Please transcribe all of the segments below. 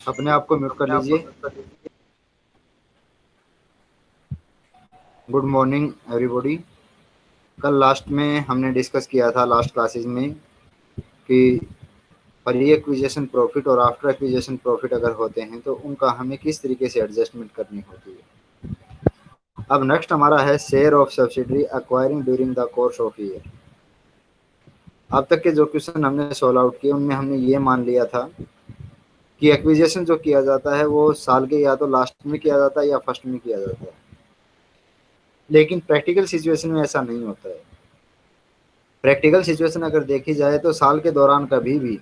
अपने आप को म्यूट कर लीजिए। Good morning everybody. कल लास्ट में हमने डिस्कस किया था लास्ट क्लासेस में कि प्री एक्विजेशन प्रॉफिट और आफ्टर एक्विजेशन प्रॉफिट अगर होते हैं तो उनका हमें किस तरीके से एडजस्टमेंट करनी होती है। अब नेक्स्ट हमारा है share of subsidiary acquiring during the course of year अब तक के जो क्वेश्चन हमने सोल्व आउट किए, उनमें हमने ये मान लिया था कि एक्विजेशन जो किया जाता है, वो साल के या तो लास्ट में किया जाता है या फ़र्स्ट में किया जाता है। लेकिन प्रैक्टिकल सिचुएशन में ऐसा नहीं होता है। प्रैक्टिकल सिचुएशन अगर देखी जाए तो साल के दौरान कभी भी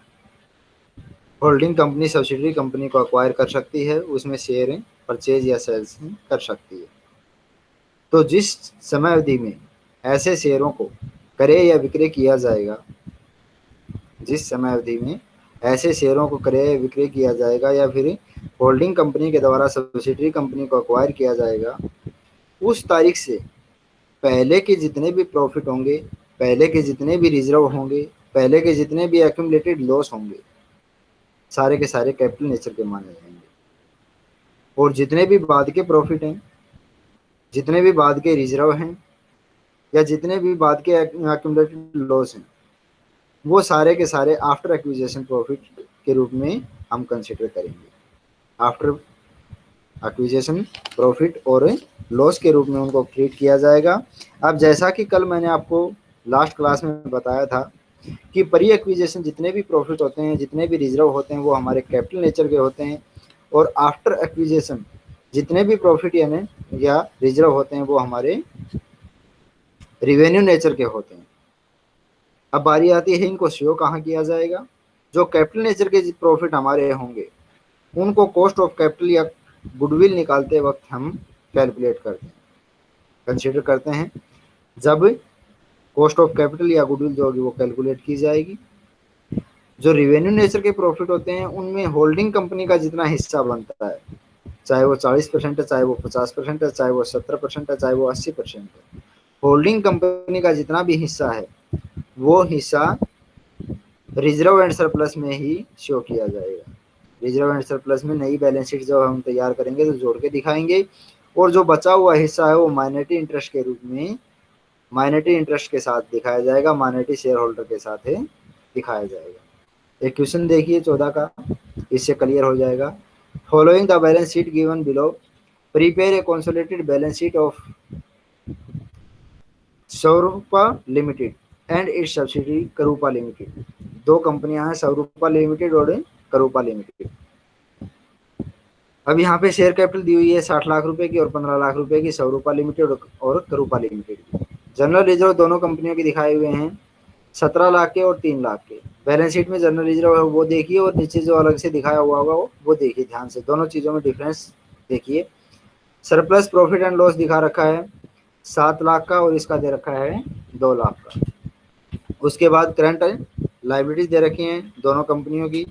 होल्डिंग कंपनी सब्सिडरी कंपनी को अक्वायर कर सकती है। उसमें शेयर परचेज या सेल्स कर सकती है। तो जिस समय अवधि में ऐसे शेयरों को क्रय या विक्रय किया जाएगा? जिस समय अवधि में ऐसे शेयरों को क्रय विक्रय किया जाएगा या फिर होल्डिंग कंपनी के द्वारा सब्सिडरी कंपनी को अक्वायर किया जाएगा, उस तारीख से पहले के जितने भी प्रॉफिट होंगे, पहले के जितने भी रिज़र्व होंगे, पहले के जितने भी एक्यूमलेटेड लॉस होंगे, सारे के सारे कैपिटल नेचर के माने जाएँगे। और जितने भी बाद के प्रॉफिट हैं, जितने भी बाद के रिज़र्व हैं या जितने भी बाद के लॉस हैं, वो सारे के सारे आफ्टर एक्विजिशन प्रॉफिट के रूप में हम कंसिडर करेंगे। आफ्टर एक्विजिशन प्रॉफिट और लॉस के रूप में उनको ट्रीट किया जाएगा। अब जैसा कि कल मैंने आपको लास्ट क्लास में बताया था कि परी एक्विजिशन जितने भी प्रॉफिट होते हैं, जितने भी रिज़र्व होते हैं, वो हमारे कैपिटल नेचर के होते हैं और आफ्टर एक्विजिशन जितने भी प्रॉफिट यानी या रिज़र्व होते हैं, वो हमारे रिवेन्यू नेचर के होते हैं। अब बारी आती है इनको शो कहाँ किया जाएगा? जो कैपिटल नेचर के प्रॉफिट हमारे होंगे, उनको कॉस्ट ऑफ़ कैपिटल या गुडविल निकालते वक्त हम कैलकुलेट करते हैं। कंसिडर करते हैं। जब कॉस्ट ऑफ़ कैपिटल या गुडविल जो होगी वो कैलकुलेट की जाएगी, जो रिवेन्यू नेचर के प्रॉफिट होते हैं, उनमें होल्डिंग कंपनी का जितना हिस्सा बनता है, चाहे वो चालीस परसेंट है, चाहे वो पचास परसेंट है, चाहे वो सत्तर परसेंट है, चाहे वो अस्सी परसेंट है होल्डिंग कंपनी का जितना भी हिस्सा है, वो हिस्सा रिज़र्व एंड सरप्लस में ही शो किया जाएगा। रिज़र्व एंड सरप्लस में नई बैलेंस शीट जब हम तैयार करेंगे तो जोड़ के दिखाएँगे। और जो बचा हुआ हिस्सा है वो माइनॉरिटी इंटरेस्ट के रूप में, माइनॉरिटी इंटरेस्ट के साथ दिखाया जाएगा, माइनॉरिटी शेयर होल्डर के साथ है दिखाया जाएगा। एक क्वेश्चन देखिए चौदह का, इससे क्लियर हो जाएगा। Following the balance sheet given below prepare a consolidated balance sheet of Saurupa limited and its subsidy Karupa limited. दो कंपनियाँ हैं, सौरूपा लिमिटेड और करूपा लिमिटेड। अब यहाँ पे शेयर कैपिटल दी हुई है साठ लाख रुपए की और पंद्रह लाख रुपए की, सौरूपा लिमिटेड और करूपा लिमिटेड। की जनरल रिज़र्व दोनों कंपनियों के दिखाए हुए हैं, सत्रह लाख के और तीन लाख के। बैलेंस शीट में जनरल रिज़र्व है, वो देखिए और नीचे जो अलग से दिखाया हुआ होगा, वो देखिए ध्यान से। दोनों चीज़ों में डिफरेंस देखिए। सरप्लस प्रॉफिट एंड लॉस दिखा रखा है। सात लाख का और इसका दे रखा है दो लाख का। उसके बाद करंट लाइबिलिटीज दे रखी हैं दोनों कंपनियों की।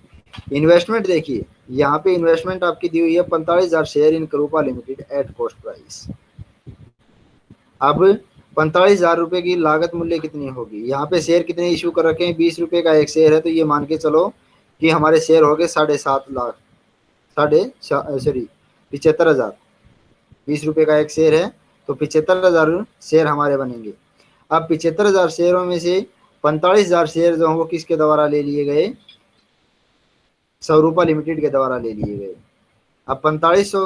इन्वेस्टमेंट देखिए, यहाँ पे इन्वेस्टमेंट आपकी दी हुई है पैंतालीस हज़ार share in Karupa limited at cost price अब पैंतालीस हज़ार रुपए की लागत मूल्य कितनी होगी? यहाँ पे शेयर कितने इशू कर रखे हैं? बीस रुपए का एक शेयर है तो ये मान के चलो कि हमारे शेयर हो गए साढ़े सात लाख, साढ़े सॉरी पिछहत्तर हज़ार। बीस रुपए का एक शेयर है तो पिछहत्तर हज़ार शेयर हमारे बनेंगे। अब पिछहत्तर हज़ार शेयरों में से पैंतालीस हज़ार शेयर जो हैं वो किसके द्वारा ले लिए गए? सौरूपा लिमिटेड के द्वारा ले लिए गए। अब पैंतालीस सौ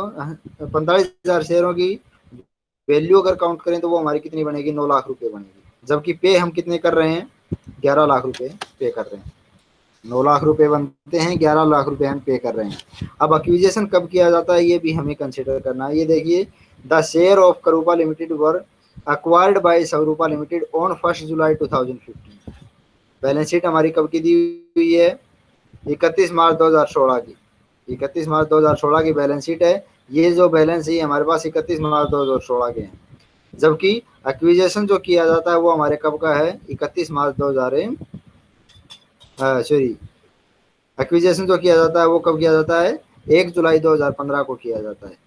पैंतालीस हज़ार शेयरों की वैल्यू अगर काउंट करें तो वो हमारी कितनी बनेगी? नौ लाख रुपए बनेगी। जबकि पे हम कितने कर रहे हैं? ग्यारह लाख रुपए पे कर रहे हैं। नौ लाख रुपए बनते हैं, ग्यारह लाख रुपए हम पे कर रहे हैं। अब अक्विजेशन कब किया जाता है, ये भी हमें कंसिडर करना है। ये देखिए the share of Karupa limited were acquired by Saurupa limited on first July 2015 balance sheet हमारी कब की दी हुई है? इकतीस मार्च 2016 की। इकतीस मार्च 2016 की बैलेंस शीट है। ये जो बैलेंस है हमारे पास इकतीस मार्च 2016 के हैं। जबकि एक्विजेशन जो किया जाता है, वो हमारे कब का है? इकतीस मार्च 2000 सॉरी एक्विजेशन जो किया जाता है, वो कब किया जाता है? एक जुलाई 2015 को किया जाता है।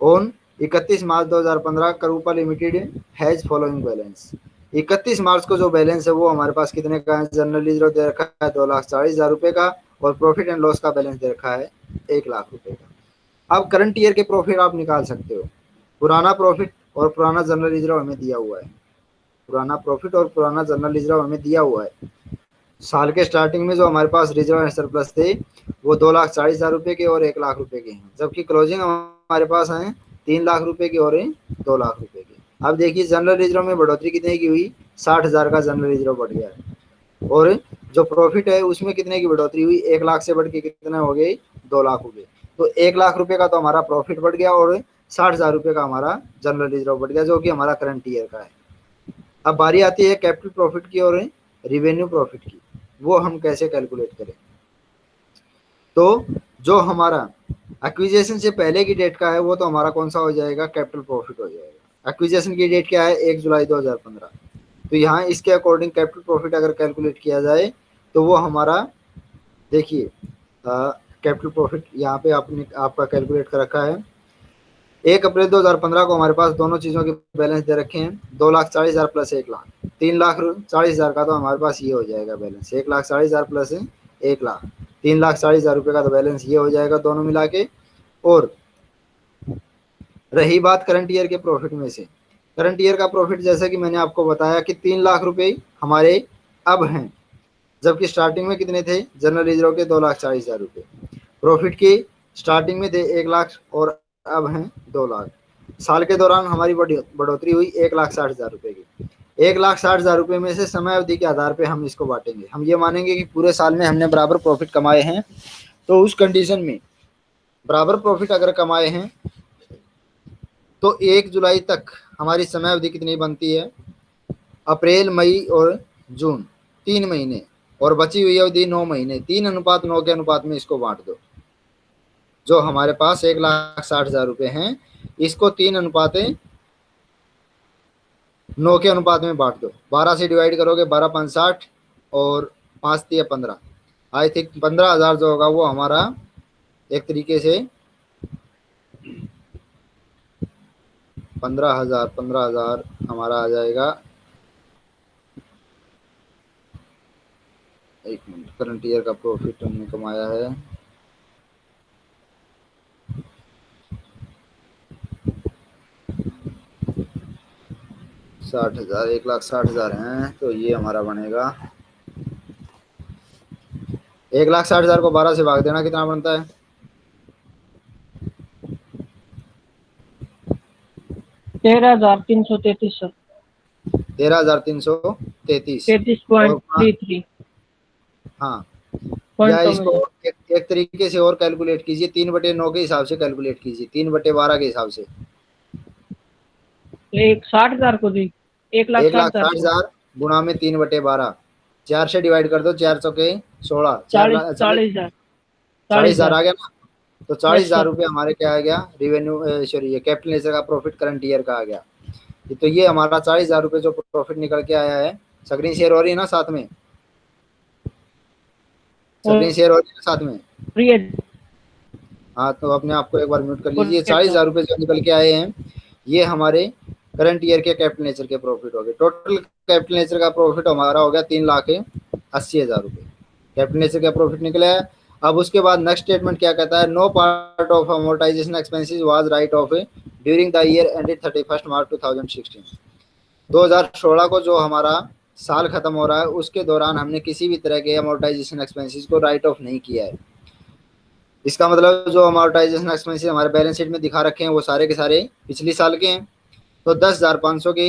ऑन इकतीस March 2015 Karupa limited has following balance. इकतीस मार्च को जो बैलेंस है, वो हमारे पास कितने का है? जनरल रिज़र्व दे रखा है, दो लाख चालीस हज़ार रुपए का और प्रॉफिट एंड लॉस का बैलेंस दे रखा है, एक लाख रुपए का। अब करंट ईयर के प्रॉफिट आप निकाल सकते हो। पुराना प्रॉफिट और पुराना जनरल रिज़र्व हमें दिया हुआ है। पुराना प्रॉफिट और पुराना जनरल रिज़र्व हमें दिया हुआ है। साल के स्टार्टिंग में जो हमारे पास रिज़र्व सरप्लस थे, वो दो लाख चालीस हज़ार रुपए के और एक लाख रुपए के हैं। जबकि क्लोजिंग हमारे पास है तीन लाख रुपए के और दो लाख रुपए के। अब देखिए जनरल रिज़र्व में बढ़ोतरी कितने की हुई? साठ हज़ार का जनरल रिज़र्व बढ़ गया है। और जो प्रॉफिट है, उसमें कितने की बढ़ोतरी हुई? एक लाख से बढ़ के कितने हो गए? दो लाख हो गए। तो एक लाख रुपए का तो हमारा प्रॉफिट बढ़ गया और साठ हज़ार रुपए का हमारा जनरल रिज़र्व बढ़ गया, जो कि हमारा करंट ईयर का है। अब बारी आती है कैपिटल प्रॉफिट की और रिवेन्यू प्रॉफिट की। वो हम कैसे कैलकुलेट करें? तो जो हमारा एक्विजेशन से पहले की डेट का है, वो तो हमारा कौन सा हो जाएगा? कैपिटल प्रॉफिट हो जाएगा। एक्विजेशन की डेट क्या है? एक जुलाई 2015 तो यहाँ इसके अकॉर्डिंग कैपिटल प्रॉफिट अगर कैलकुलेट किया जाए तो वो हमारा, देखिए कैपिटल प्रॉफिट यहाँ पे आपने, आपका कैलकुलेट कर रखा है। एक अप्रैल 2015 को हमारे पास दोनों चीज़ों के बैलेंस दे रखे हैं। दो लाख चालीस हज़ार प्लस एक लाख। तीन लाख चालीस हज़ार का तो हमारे पास ये हो जाएगा बैलेंस एक लाख चालीस हज़ार प्लस एक लाख। तीन लाख चालीस हज़ार रुपये का तो बैलेंस ये हो जाएगा दोनों मिला के। और रही बात करंट ईयर के प्रॉफिट में से। करंट ईयर का प्रॉफिट जैसा कि मैंने आपको बताया कि तीन लाख रुपए हमारे अब हैं। जबकि स्टार्टिंग में कितने थे? जनरल रिज़र्व के दो लाख चालीस हज़ार रुपये प्रॉफिट की स्टार्टिंग में थे एक लाख और अब हैं दो लाख। साल के दौरान हमारी बढ़ोतरी हुई एक लाख साठ हज़ार रुपए की। एक लाख साठ हज़ार रुपए में से समय अवधि के आधार पर हम इसको बांटेंगे। हम ये मानेंगे कि पूरे साल में हमने बराबर प्रॉफिट कमाए हैं। तो उस कंडीशन में बराबर प्रॉफिट अगर कमाए हैं तो एक जुलाई तक हमारी समय अवधि कितनी बनती है? अप्रैल, मई और जून। तीन महीने। और बची हुई अवधि नौ महीने। तीन अनुपात, नौ के अनुपात में इसको बांट दो। जो हमारे पास एक लाख साठ हज़ार रुपये हैं, इसको तीन अनुपात, नौ के अनुपात में बांट दो। बारह से डिवाइड करोगे, बारह पाँच साठ और पाँच तीन पंद्रह। आई थिंक पंद्रह हज़ार जो होगा वो हमारा एक तरीके से पंद्रह हज़ार पंद्रह हज़ार हमारा आ जाएगा। एक मिनट करंट ईयर का प्रॉफिट हमने कमाया है। साठ हज़ार एक लाख साठ हज़ार हैं तो ये हमारा बनेगा। एक लाख साठ हज़ार को बारह से भाग देना कितना बनता है? तेरह हज़ार तीन सौ तैतीस सर। तेरह हज़ार तीन सौ तैतीस। तैतीस पॉइंट थ्री थ्री। हाँ। या इसको एक, एक तरीके से और कैलकुलेट कीजिए तीन बटे नौ के हिसाब से कैलकुलेट कीजिए तीन बटे बारह के हिसाब से। एक साठ हज़ार को दी। एक लाख साठ हज़ार। गुणा में तीन बटे बारह। चार से डिवाइड कर दो चार सौ के सोलह। चालीस हज़ार। चालीस हज़ार आ गया ना? तो चालीस हज़ार रुपये हमारे क्या आ गया? रिवेन्यू सॉरी ये कैपिटल नेचर का प्रॉफिट करंट ईयर का आ गया। तो ये हमारा चालीस हज़ार रुपये जो प्रॉफिट निकल के आया है स्क्रीन शेयर हो रही है ना साथ में? स्क्रीन शेयर हो रही है साथ में? हाँ। तो अपने आपको एक बार म्यूट कर लीजिए। चालीस हज़ार रुपये जो निकल के आए हैं ये हमारे करंट ईयर के कैपिटल नेचर के प्रॉफिट हो गए। टोटल कैपिटल नेचर का प्रॉफिट हमारा हो गया तीन लाख अस्सी हज़ार रुपये कैपिटल नेचर का प्रॉफिट निकला है। अब उसके बाद नेक्स्ट स्टेटमेंट क्या कहता है? No part of amortisation expenses was write off during the year ended thirty first March two thousand sixteen दो हज़ार सोलह को जो हमारा साल खत्म हो रहा है, उसके दौरान हमने किसी भी तरह के अमोर्टाइजेशन एक्सपेंसिस को राइट ऑफ़ नहीं किया है। इसका मतलब जो अमोर्टाइजेशन एक्सपेंसिस हमारे बैलेंस शीट में दिखा रखे हैं, वो सारे के सारे पिछले साल के हैं। तो दस हज़ार पाँच सौ की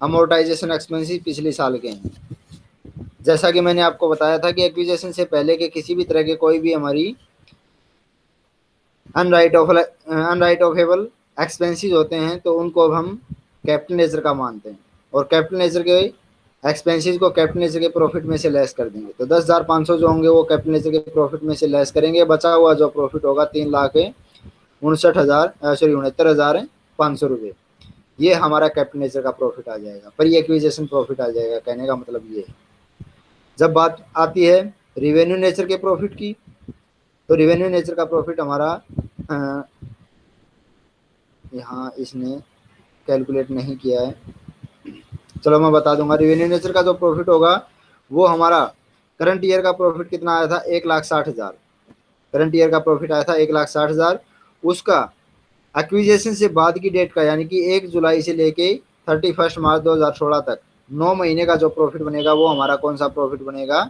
अमोर्टाइजेशन एक्सपेंसिस पिछले साल के हैं। जैसा कि मैंने आपको बताया था कि एक्विजेशन से पहले के किसी भी तरह के कोई भी हमारी अनराइट ऑफ़ अनराइट ऑफेबल एक्सपेंसिस होते हैं तो उनको अब हम कैपिटल नेचर का मानते हैं और कैपिटल नेचर के एक्सपेंसिस को कैपिटल नेचर के प्रॉफिट में से लेस कर देंगे। तो दस हज़ार पाँच सौ जो होंगे वो कैपिटल नेचर के प्रॉफिट में से लेस करेंगे। बचा हुआ जो प्रॉफिट होगा तीन लाख उनसठ हज़ार सॉरी उनहत्तर हज़ार पाँच सौ रुपये ये हमारा कैपिटल नेचर का प्रॉफिट आ जाएगा पर एक्विजेशन प्रॉफिट आ जाएगा, कहने का मतलब ये है। जब बात आती है रिवेन्यू नेचर के प्रॉफिट की तो रिवेन्यू नेचर का प्रॉफिट हमारा यहाँ इसने कैलकुलेट नहीं किया है। चलो मैं बता दूँगा रिवेन्यू नेचर का जो प्रॉफिट होगा, वो हमारा करंट ईयर का प्रॉफिट कितना आया था? एक लाख साठ हज़ार। करंट ईयर का प्रॉफिट आया था एक लाख साठ हज़ार। उसका एक्विजेशन से बाद की डेट का, यानी कि एक जुलाई से लेके थर्टी फ़र्स्ट मार्च दो हज़ार सोलह तक। नौ महीने का जो प्रॉफिट बनेगा, वो हमारा कौन सा प्रॉफिट बनेगा?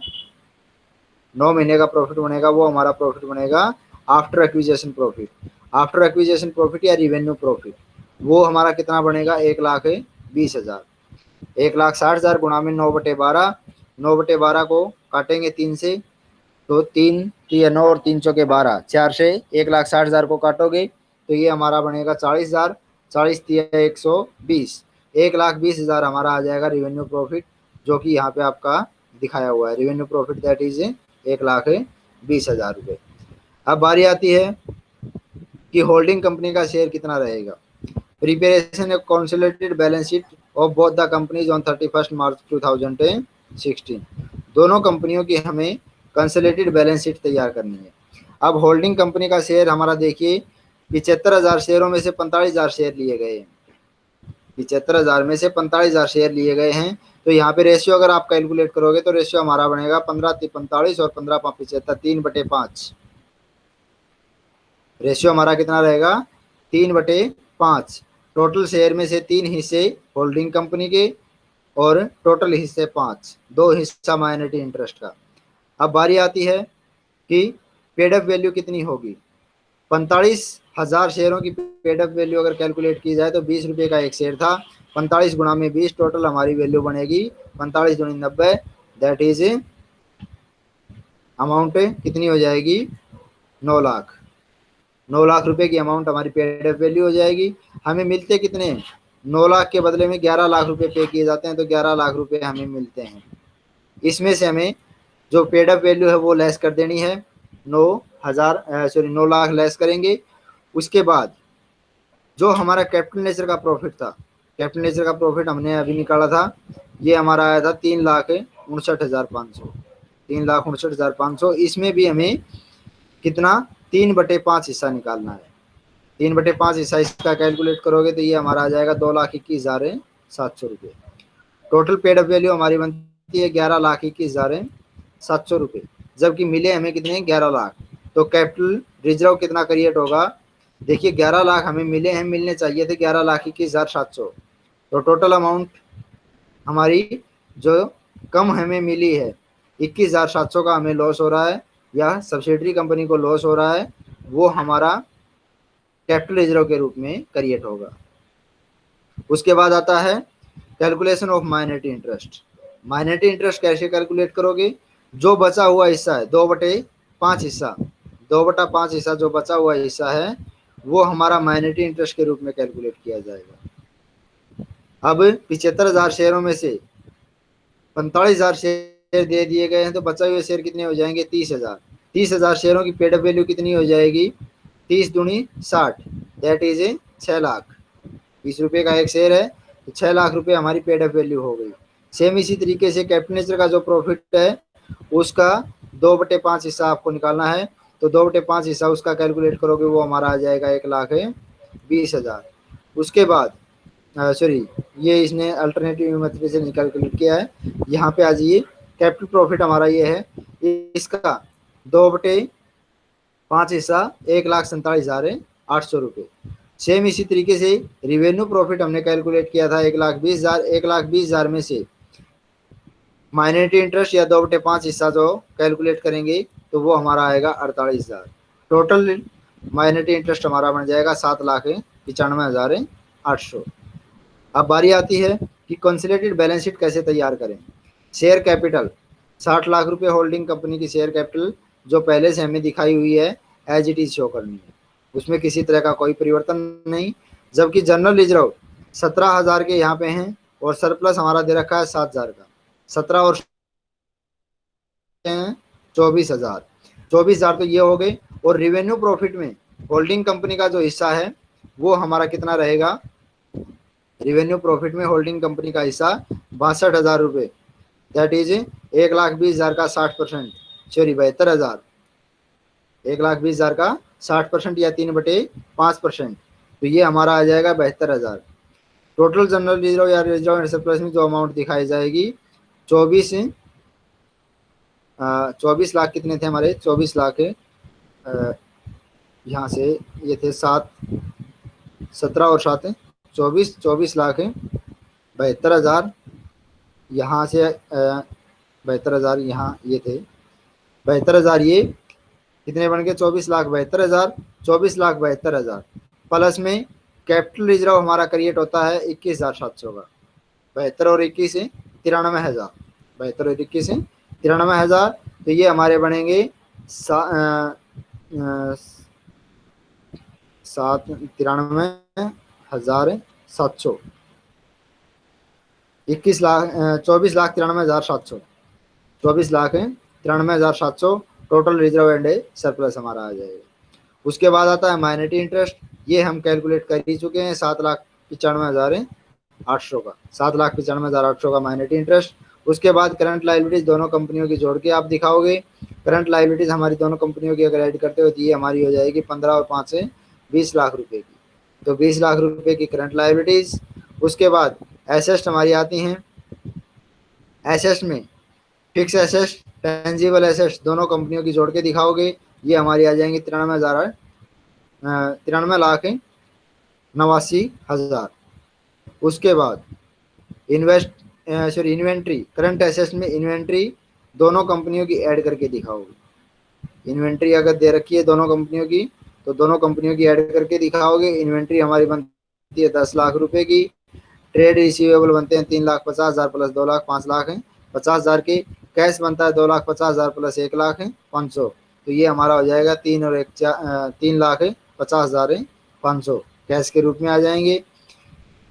नौ महीने का प्रॉफिट बनेगा, वो हमारा प्रॉफिट बनेगा after acquisition profit after acquisition profit या रिवेन्यू प्रॉफिट वो हमारा कितना बनेगा? एक लाख बीस हज़ार। एक लाख साठ हज़ार गुणा में नौ बटे बारह, नौ बटे बारह को काटेंगे तीन से तो तीन, नौ और तीन चौके बारह। चार से एक लाख साठ हज़ार को काटोगे तो ये हमारा बनेगा चालीस हज़ार, चालीस तीन एक सौ बीस। एक लाख बीस हज़ार हमारा आ जाएगा रिवेन्यू प्रॉफिट जो कि यहाँ पे आपका दिखाया हुआ है। रिवेन्यू प्रॉफिट दैट इज़ एक लाख बीस हज़ार रुपये अब बारी आती है कि होल्डिंग कंपनी का शेयर कितना रहेगा। Preparation of consolidated balance sheet of both the companies on thirty first March two thousand sixteen दोनों कंपनियों की हमें कंसोलिडेटेड बैलेंस शीट तैयार करनी है। अब होल्डिंग कंपनी का शेयर हमारा देखिए पिछहत्तर हज़ार शेयरों में से पैंतालीस हज़ार शेयर लिए गए हैं। पिछहत्तर हज़ार में से पैंतालीस हज़ार शेयर लिए गए हैं। तो यहाँ पे रेशियो अगर आप कैलकुलेट करोगे तो रेशियो हमारा बनेगा पंद्रह पैंतालीस और पंद्रह पाँच पिछहत्तर तीन बटे पाँच। रेशियो हमारा कितना रहेगा? तीन बटे पाँच। टोटल शेयर में से तीन हिस्से होल्डिंग कंपनी के और टोटल हिस्से पाँच। दो हिस्सा माइनॉरिटी इंटरेस्ट का। अब बारी आती है कि पेडअप वैल्यू कितनी होगी? पैंतालीस हज़ार शेयरों की पेडअप वैल्यू अगर कैलकुलेट की जाए तो बीस रुपये का एक शेयर था। पैंतालीस गुणा में बीस टोटल हमारी वैल्यू बनेगी। पैंतालीस दुनी नब्बे दैट इज़ अमाउंट कितनी हो जाएगी? नौ लाख। नौ लाख रुपए की अमाउंट हमारी पेड वैल्यू हो जाएगी। हमें मिलते कितने? नौ लाख के बदले में ग्यारह लाख रुपए पे किए जाते हैं तो ग्यारह लाख रुपए हमें मिलते हैं। इसमें से हमें जो पेड अप वैल्यू है वो लेस कर देनी है। नौ हज़ार सॉरी नौ लाख लेस करेंगे। उसके बाद जो हमारा कैपिटल नेचर का प्रॉफिट था कैपिटल नेचर का प्रॉफिट हमने अभी निकाला था, ये हमारा आया था तीन लाख उनसठ हज़ार पाँच सौ, तीन लाख उनसठ हज़ार पाँच सौ। इसमें भी हमें कितना? तीन बटे पाँच हिस्सा निकालना है। तीन बटे पाँच हिस्सा इसका कैलकुलेट करोगे तो ये हमारा आ जाएगा दो लाख इक्कीस हज़ार सात सौ रुपये। टोटल पेड अप वैल्यू हमारी बनती है ग्यारह लाख इक्कीस हज़ार सात सौ रुपये, जबकि मिले हमें कितने? ग्यारह लाख। तो कैपिटल रिज़र्व कितना क्रिएट होगा? देखिए, ग्यारह लाख हमें मिले हैं, मिलने चाहिए थे ग्यारह लाख इक्कीस हज़ार सात सौ। तो टोटल अमाउंट हमारी जो कम हमें मिली है, इक्कीस हज़ार सात सौ का हमें लॉस हो रहा है, या सब्सिडरी कंपनी को लॉस हो रहा है, वो हमारा कैपिटल रिज़र्व के रूप में क्रिएट होगा। उसके बाद आता है calculation of minority interest minority interest कैसे कैलकुलेट करोगे? जो बचा हुआ हिस्सा है, दो बटे पाँच हिस्सा, दो बटा पाँच हिस्सा जो बचा हुआ हिस्सा है वो हमारा माइनॉरिटी इंटरेस्ट के रूप में कैलकुलेट किया जाएगा। अब पिछहत्तर हज़ार शेयरों में से पैंतालीस हज़ार शेयर दे दिए गए हैं तो बचा हुए शेयर कितने हो जाएँगे? तीस हज़ार। तीस हज़ार शेयरों की पेडअप वैल्यू कितनी हो जाएगी? तीस दूनी साठ। दैट इज़ ए छः लाख। बीस रुपये का एक शेयर है तो छः लाख रुपए हमारी पेडअप वैल्यू हो गई। सेम इसी तरीके से कैपिटनेचर का जो प्रॉफिट है, उसका दो बटे पाँच हिस्सा आपको निकालना है। तो दो बटे पाँच हिस्सा उसका कैलकुलेट करोगे, वो हमारा आ जाएगा एक लाख बीस हज़ार। उसके बाद सॉरी ये इसने अल्टरनेटिव मेथड से कैलकुलेट किया है। यहाँ पे आ जाइए कैपिटल प्रॉफिट हमारा ये है। इसका दो बटे पाँच हिस्सा, एक लाख सैंतालीस हज़ार आठ सौ रुपये। सेम इसी तरीके से रिवेन्यू प्रॉफिट हमने कैलकुलेट किया था, एक लाख बीस हज़ार, एक लाख बीस हज़ार में से। माइनॉरिटी इंटरेस्ट या दो बटे पाँच हिस्सा जो कैलकुलेट करेंगे तो वो हमारा आएगा अड़तालीस हज़ार। टोटल माइनॉरिटी इंटरेस्ट हमारा बन जाएगा सात लाख पचानवे हज़ार आठ सौ। अब बारी आती है कि कंसिलेटेड बैलेंस शीट कैसे तैयार करें। शेयर कैपिटल साठ लाख रुपए होल्डिंग कंपनी की शेयर कैपिटल जो पहले से हमें दिखाई हुई है एज इट इज़ शो करनी है। उसमें किसी तरह का कोई परिवर्तन नहीं, जबकि जनरल रिज़र्व सत्रह हज़ार के यहाँ पे हैं और सरप्लस हमारा दे रखा है सात हज़ार का। सत्रह और चौबीस हज़ार। चौबीस हज़ार तो ये हो गए। और रिवेन्यू प्रॉफिट में होल्डिंग कंपनी का जो हिस्सा है, वो हमारा कितना रहेगा? रिवेन्यू प्रॉफिट में होल्डिंग कंपनी का हिस्सा बासठ हज़ार रुपये दैट इज़ एक लाख बीस हज़ार का साठ परसेंट। सॉरी बहत्तर हज़ार। एक लाख बीस हज़ार का साठ परसेंट या तीन बटे पाँच परसेंट। तो ये हमारा आ जाएगा बहत्तर हज़ार। टोटल जनरल रिज़र्व या रिज़र्व सरप्लस में जो अमाउंट दिखाई जाएगी, चौबीस चौबीस लाख कितने थे हमारे? चौबीस लाख यहाँ से ये थे सात, सत्रह और सात चौबीस चौबीस लाख बहत्तर हज़ार यहाँ से बहत्तर हज़ार यहाँ ये थे। बहत्तर हज़ार ये कितने बन गए? चौबीस लाख बहत्तर हज़ार, चौबीस लाख बहत्तर हज़ार। प्लस में कैपिटल रिज़र्व हमारा क्रिएट होता है इक्कीस हज़ार सात सौ का। बहत्तर और इक्कीस है, तिरानवे हज़ार। बहत्तर और इक्कीस तिरानवे हज़ार तो ये हमारे बनेंगे सात, तिरानवे हज़ार सात सौ। इक्कीस लाख चौबीस लाख तिरानवे हज़ार सात सौ। चौबीस लाख तिरानवे हज़ार सात सौ। टोटल रिज़र्व एंड सरप्लस हमारा आ जाएगा। उसके बाद आता है माइनॉरिटी इंटरेस्ट ये हम कैलकुलेट कर ही चुके हैं, सात लाख पचानवे हज़ार आठ सौ का। सात लाख पचानवे हज़ार आठ सौ का माइनॉरिटी इंटरेस्ट उसके बाद करंट लाइबिलिटीज दोनों कंपनियों की जोड़ के आप दिखाओगे। करंट लाइबिलिटीज हमारी दोनों कंपनियों की अगर ऐड करते हो तो ये हमारी हो जाएगी पंद्रह और पाँच से बीस लाख रुपए की। तो बीस लाख रुपए की करंट लाइबिलिटीज उसके बाद एसेस्ट हमारी आती हैं। एसेस्ट में फिक्स एसेस्ट टेंजिबल एसेस्ट दोनों कंपनियों की जोड़ के दिखाओगे। ये हमारी आ जाएँगी तिरानवे हज़ार तिरानवे लाख नवासी हज़ार। उसके बाद invest sorry inventory current assets में इन्वेंट्री दोनों कंपनियों की ऐड करके दिखाओगे इन्वेंट्री अगर दे रखी है दोनों कंपनियों की तो दोनों कंपनियों की ऐड करके दिखाओगे। इन्वेंट्री हमारी बनती है दस लाख रुपए की। ट्रेड रिसीवेबल बनते हैं तीन लाख पचास हज़ार प्लस दो लाख, पाँच लाख हैं। पचास हज़ार के कैश बनता है दो लाख पचास हज़ार प्लस एक लाख है, पाँच सौ। तो ये हमारा हो जाएगा तीन और एक चार तीन लाख है, पचास हज़ार है, पाँच सौ। कैश के रूप में आ जाएँगे।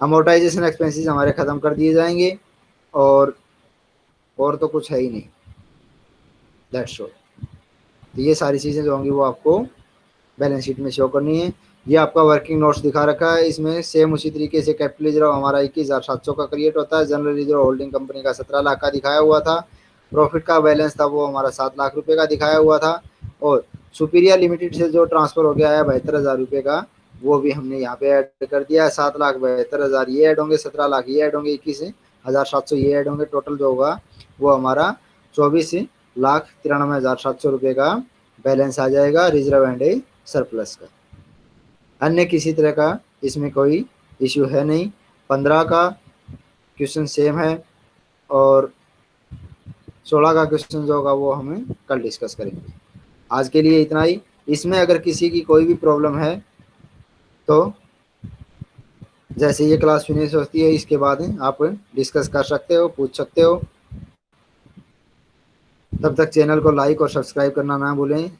अमोटाइजेशन एक्सपेंसेस हमारे ख़त्म कर दिए जाएँगे। और और तो कुछ है ही नहीं। दैट्स ऑल तो ये सारी चीज़ें जो होंगी वो आपको बैलेंस शीट में शो करनी है। ये आपका वर्किंग नोट्स दिखा रखा है। इसमें सेम उसी तरीके से कैपिटल रिज़र्व हमारा इक्कीस हज़ार सात सौ का क्रिएट होता है। जनरल रिज़र्व होल्डिंग कंपनी का सत्रह लाख का दिखाया हुआ था। प्रॉफिट का बैलेंस था वो हमारा सात लाख रुपये का दिखाया हुआ था। और सुपीरियर लिमिटेड से जो ट्रांसफ़र हो गया है, बहत्तर हज़ार रुपये का, वो भी हमने यहाँ पे ऐड कर दिया है। सात लाख बहत्तर हज़ार ये ऐड होंगे, सत्रह लाख ये ऐड होंगे, इक्कीस हज़ार सात सौ ये ऐड होंगे टोटल जो होगा, वो हमारा चौबीस लाख तिरानवे हज़ार सात सौ रुपये का बैलेंस आ जाएगा रिज़र्व एंड सरप्लस का। अन्य किसी तरह का इसमें कोई इश्यू है नहीं। पंद्रह का क्वेश्चन सेम है और सोलह का क्वेश्चन जो होगा, वो हमें कल डिस्कस करेंगे। आज के लिए इतना ही। इसमें अगर किसी की कोई भी प्रॉब्लम है तो जैसे ये क्लास फिनिश होती है, इसके बाद आप डिस्कस कर सकते हो, पूछ सकते हो। तब तक चैनल को लाइक और सब्सक्राइब करना ना भूलें।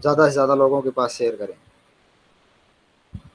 ज़्यादा से ज़्यादा लोगों के पास शेयर करें।